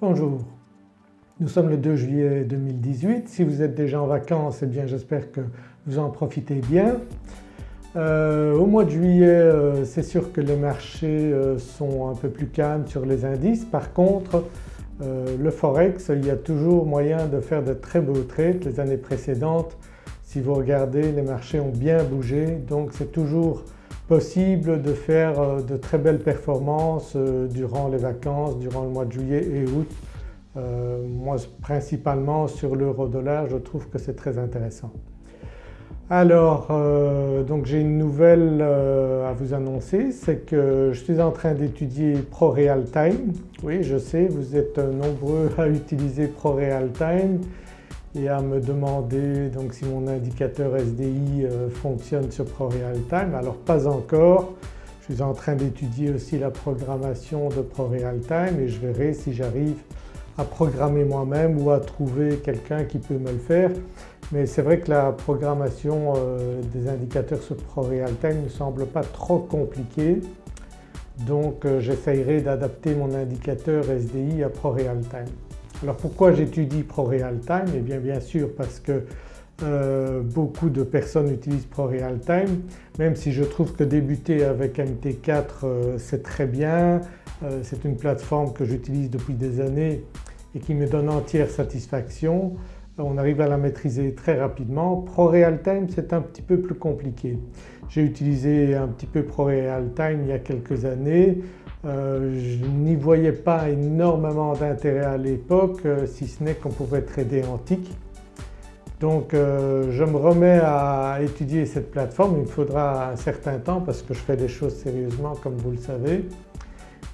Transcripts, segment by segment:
Bonjour, nous sommes le 2 juillet 2018. Si vous êtes déjà en vacances, eh bien j'espère que vous en profitez bien. Euh, au mois de juillet euh, c'est sûr que les marchés euh, sont un peu plus calmes sur les indices. Par contre le forex il y a toujours moyen de faire de très beaux trades. Les années précédentes si vous regardez les marchés ont bien bougé donc c'est toujours possible de faire euh, de très belles performances euh, durant les vacances, durant le mois de juillet et août. Euh, moi principalement sur l'euro dollar je trouve que c'est très intéressant. Alors donc j'ai une nouvelle à vous annoncer, c'est que je suis en train d'étudier ProRealTime. Oui je sais vous êtes nombreux à utiliser ProRealTime et à me demander donc si mon indicateur SDI euh, fonctionne sur ProRealTime. Alors pas encore, je suis en train d'étudier aussi la programmation de ProRealTime et je verrai si j'arrive à programmer moi-même ou à trouver quelqu'un qui peut me le faire. Mais c'est vrai que la programmation euh, des indicateurs sur ProRealTime ne semble pas trop compliquée donc euh, j'essayerai d'adapter mon indicateur SDI à ProRealTime. Alors pourquoi j'étudie ProRealTime Eh bien bien sûr parce que euh, beaucoup de personnes utilisent ProRealTime même si je trouve que débuter avec MT4 euh, c'est très bien, euh, c'est une plateforme que j'utilise depuis des années et qui me donne entière satisfaction. On arrive à la maîtriser très rapidement. ProRealTime c'est un petit peu plus compliqué. J'ai utilisé un petit peu ProRealTime il y a quelques années. Euh, je n'y voyais pas énormément d'intérêt à l'époque euh, si ce n'est qu'on pouvait trader antique. Donc euh, je me remets à étudier cette plateforme, il me faudra un certain temps parce que je fais des choses sérieusement comme vous le savez.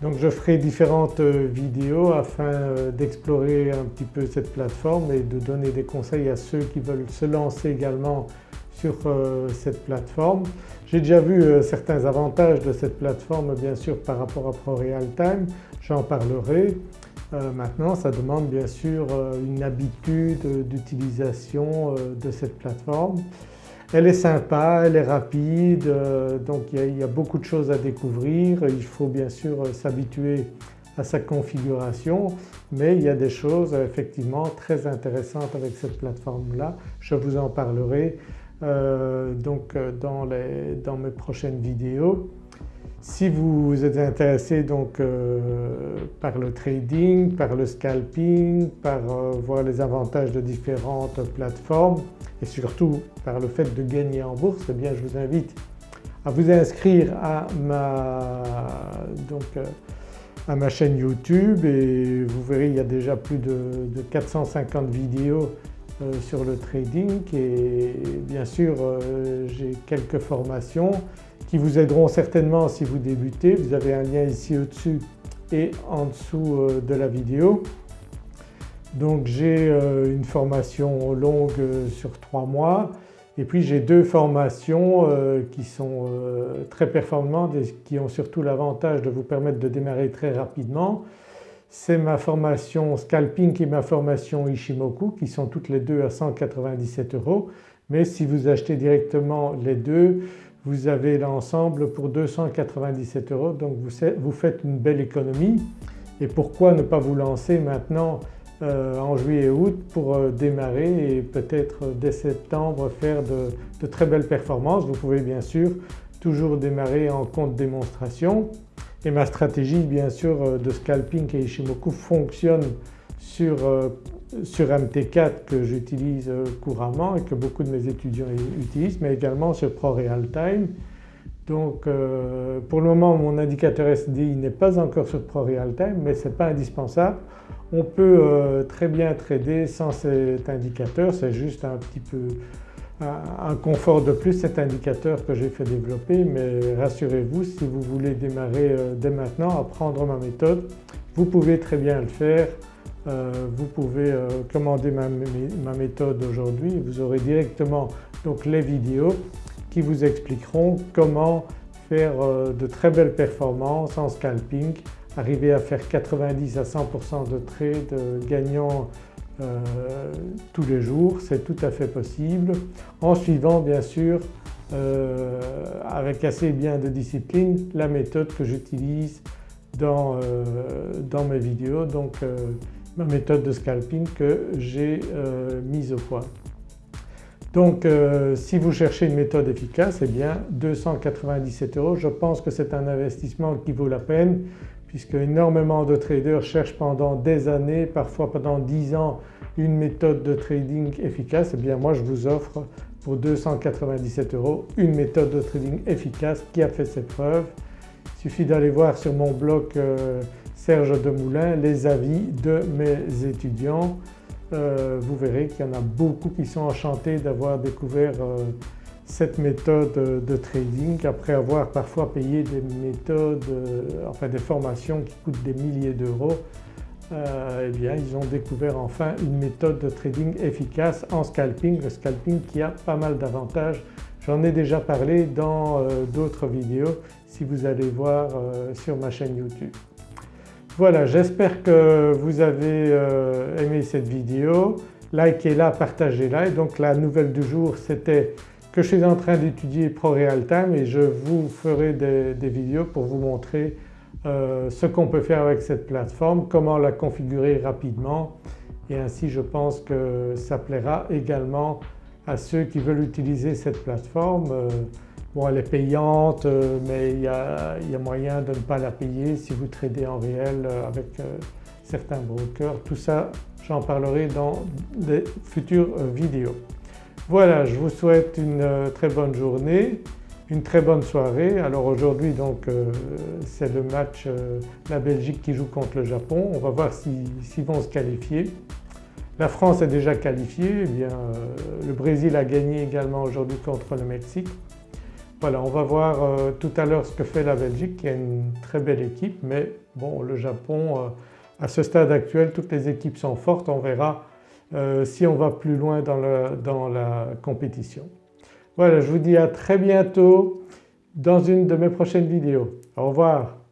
Donc je ferai différentes vidéos afin d'explorer un petit peu cette plateforme et de donner des conseils à ceux qui veulent se lancer également sur cette plateforme. J'ai déjà vu euh, certains avantages de cette plateforme bien sûr par rapport à ProRealTime, j'en parlerai. Euh, maintenant ça demande bien sûr euh, une habitude d'utilisation de cette plateforme. Elle est sympa, elle est rapide donc il y, a, beaucoup de choses à découvrir. Il faut bien sûr s'habituer à sa configuration mais il y a des choses effectivement très intéressantes avec cette plateforme-là. Je vous en parlerai euh, donc euh, dans, les, dans, mes prochaines vidéos. Si vous êtes intéressé donc euh, par le trading, par le scalping, par voir les avantages de différentes plateformes et surtout par le fait de gagner en bourse, eh bien je vous invite à vous inscrire à ma, donc, à ma chaîne YouTube et vous verrez il y a déjà plus de, de 450 vidéos sur le trading et bien sûr euh, j'ai quelques formations qui vous aideront certainement si vous débutez. Vous avez un lien ici au-dessus et en dessous euh, de la vidéo. Donc j'ai une formation longue sur trois mois et puis j'ai deux formations qui sont très performantes et qui ont surtout l'avantage de vous permettre de démarrer très rapidement c'est ma formation Scalping et ma formation Ishimoku qui sont toutes les deux à 197 euros. Mais si vous achetez directement les deux vous avez l'ensemble pour 297 euros. Donc vous, faites une belle économie. Et pourquoi ne pas vous lancer maintenant euh, en juillet et août pour euh, démarrer et peut-être euh, dès septembre faire de très belles performances? Vous pouvez bien sûr toujours démarrer en compte démonstration et ma stratégie bien sûr euh, de scalping et Ishimoku fonctionne sur, euh, sur MT4 que j'utilise euh, couramment et que beaucoup de mes étudiants utilisent mais également sur ProRealTime. Donc pour le moment mon indicateur SDI n'est pas encore sur ProRealTime mais ce n'est pas indispensable. On peut très bien trader sans cet indicateur, c'est juste un petit peu un confort de plus cet indicateur que j'ai fait développer mais rassurez-vous si vous voulez démarrer euh, dès maintenant, apprendre ma méthode, vous pouvez très bien le faire. Euh, vous pouvez euh, commander ma, méthode aujourd'hui vous aurez directement donc les vidéos qui vous expliqueront comment faire de très belles performances en scalping, arriver à faire 90 à 100% de trades gagnant euh, tous les jours, c'est tout à fait possible en suivant bien sûr euh, avec assez bien de discipline la méthode que j'utilise dans, dans mes vidéos donc ma méthode de scalping que j'ai mise au point. Donc si vous cherchez une méthode efficace eh bien 297 euros je pense que c'est un investissement qui vaut la peine puisque énormément de traders cherchent pendant des années, parfois pendant 10 ans une méthode de trading efficace, et eh bien moi je vous offre pour 297 euros une méthode de trading efficace qui a fait ses preuves. Il suffit d'aller voir sur mon blog euh, Serge Demoulin les avis de mes étudiants. Euh, vous verrez qu'il y en a beaucoup qui sont enchantés d'avoir découvert euh, cette méthode de trading après avoir parfois payé des méthodes, euh, enfin des formations qui coûtent des milliers d'euros, euh, eh bien ils ont découvert enfin une méthode de trading efficace en scalping, le scalping qui a pas mal d'avantages. J'en ai déjà parlé dans euh, d'autres vidéos si vous allez voir sur ma chaîne YouTube. Voilà j'espère que vous avez aimé cette vidéo, likez-la, partagez-la et donc la nouvelle du jour c'était que je suis en train d'étudier ProRealTime et je vous ferai des, vidéos pour vous montrer euh, ce qu'on peut faire avec cette plateforme, comment la configurer rapidement et ainsi je pense que ça plaira également à ceux qui veulent utiliser cette plateforme. Euh, bon elle est payante euh, mais il y, a, moyen de ne pas la payer si vous tradez en réel avec certains brokers. Tout ça j'en parlerai dans des futures vidéos. Voilà je vous souhaite une euh, très bonne journée, une très bonne soirée. Alors aujourd'hui donc euh, c'est le match euh, la Belgique qui joue contre le Japon, on va voir s'ils vont se qualifier. La France est déjà qualifiée, eh bien le Brésil a gagné également aujourd'hui contre le Mexique. Voilà on va voir tout à l'heure ce que fait la Belgique qui a une très belle équipe mais bon le Japon à ce stade actuel toutes les équipes sont fortes, on verra euh, si on va plus loin dans, dans la compétition. Voilà je vous dis à très bientôt dans une de mes prochaines vidéos. Au revoir.